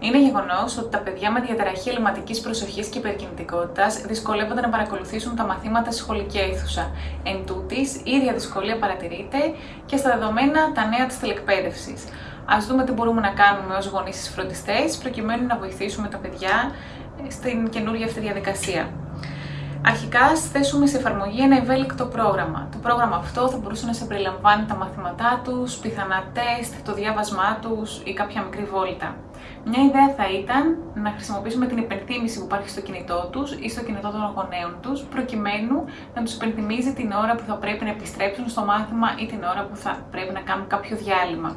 Είναι γεγονός ότι τα παιδιά με διαταραχή ελληματικής προσοχής και υπερκινητικότητας δυσκολεύονται να παρακολουθήσουν τα μαθήματα στη σχολική αίθουσα. Εν τούτης, η ίδια δυσκολία παρατηρείται και στα δεδομένα τα νέα της τηλεκπαίδευσης. Α δούμε τι μπορούμε να κάνουμε ως γονείς ή φροντιστές προκειμένου να βοηθήσουμε τα παιδιά στην καινούργια αυτή διαδικασία. Αρχικά, θέσουμε σε εφαρμογή ένα ευέλικτο πρόγραμμα. Το πρόγραμμα αυτό θα μπορούσε να σε περιλαμβάνει τα μαθήματά τους, πιθανά τεστ, το διάβασμά τους ή κάποια μικρή βόλτα. Μια ιδέα θα ήταν να χρησιμοποιήσουμε την υπενθύμηση που υπάρχει στο κινητό τους ή στο κινητό των γονέων τους, προκειμένου να τους υπενθυμίζει την ώρα που θα πρέπει να επιστρέψουν στο μάθημα ή την ώρα που θα πρέπει να κάνουν κάποιο διάλειμμα.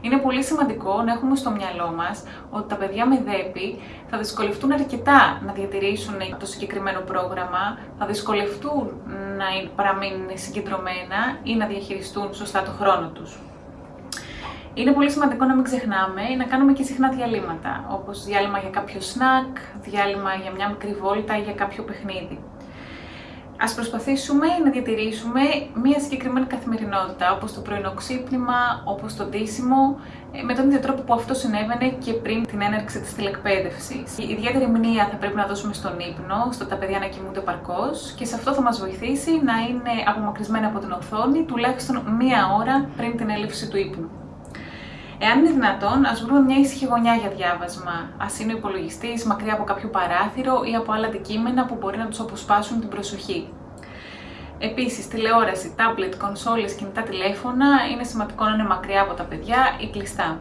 Είναι πολύ σημαντικό να έχουμε στο μυαλό μας ότι τα παιδιά με ΔΕΠΗ θα δυσκολευτούν αρκετά να διατηρήσουν το συγκεκριμένο πρόγραμμα, θα δυσκολευτούν να παραμείνουν συγκεντρωμένα ή να διαχειριστούν σωστά το χρόνο τους. Είναι πολύ σημαντικό να μην ξεχνάμε να κάνουμε και συχνά διαλύματα, όπως διάλειμμα για κάποιο σνακ, διάλειμμα για μια μικρή βόλτα ή για κάποιο παιχνίδι. Ας προσπαθήσουμε να διατηρήσουμε μια συγκεκριμένη καθημερινότητα, όπως το πρωινό ξύπνημα, όπως το ντύσιμο, ε, με τον ίδιο τρόπο που αυτό συνέβαινε και πριν την έναρξη της τηλεκπαίδευσης. Η ιδιαίτερη μνήμα θα πρέπει να δώσουμε στον ύπνο, στο τα παιδιά να κοιμούνται παρκώς και σε αυτό θα μας βοηθήσει να είναι απομακρυσμένα από την οθόνη τουλάχιστον μία ώρα πριν την έλευση του ύπνου. Εάν είναι δυνατόν, ας βρούμε μια ήσυχη γωνιά για διάβασμα. Α είναι ο υπολογιστής μακριά από κάποιο παράθυρο ή από άλλα αντικείμενα που μπορεί να τους αποσπάσουν την προσοχή. Επίσης, τηλεόραση, τάμπλετ, κονσόλες, κινητά τηλέφωνα είναι σημαντικό να είναι μακριά από τα παιδιά ή κλειστά.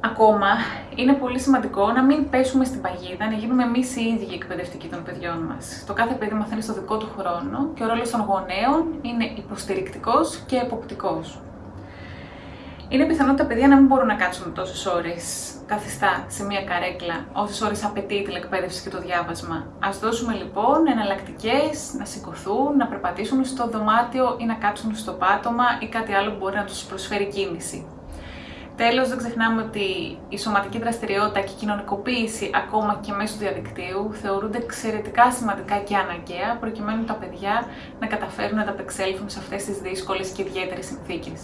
Ακόμα, είναι πολύ σημαντικό να μην πέσουμε στην παγίδα, να γίνουμε εμείς οι ίδιοι εκπαιδευτικοί των παιδιών μας. Το κάθε παιδί μαθαίνει στο δικό του χρόνο και ο ρόλος των γονέων είναι υποστηρικτικός και εποπτικός. Είναι πιθανό τα παιδιά να μην μπορούν να κάτσουν τόσες ώρες καθιστά σε μία καρέκλα, όσες ώρες απαιτεί η τηλεκπαίδευση και το διάβασμα. Α δώσουμε λοιπόν εναλλακτικές να σηκωθούν, να περπατήσουν στο δωμάτιο ή να κάτσουν στο πάτωμα ή κάτι άλλο που μπορεί να τους προσφέρει κίνηση. Τέλος, δεν ξεχνάμε ότι η σωματική δραστηριότητα και η κοινωνικοποίηση, ακόμα και μέσω διαδικτύου, θεωρούνται εξαιρετικά σημαντικά και αναγκαία, προκειμένου τα παιδιά να καταφέρουν να ανταπεξέλθουν σε αυτές τις δύσκολες και ιδιαίτερες συνθήκες.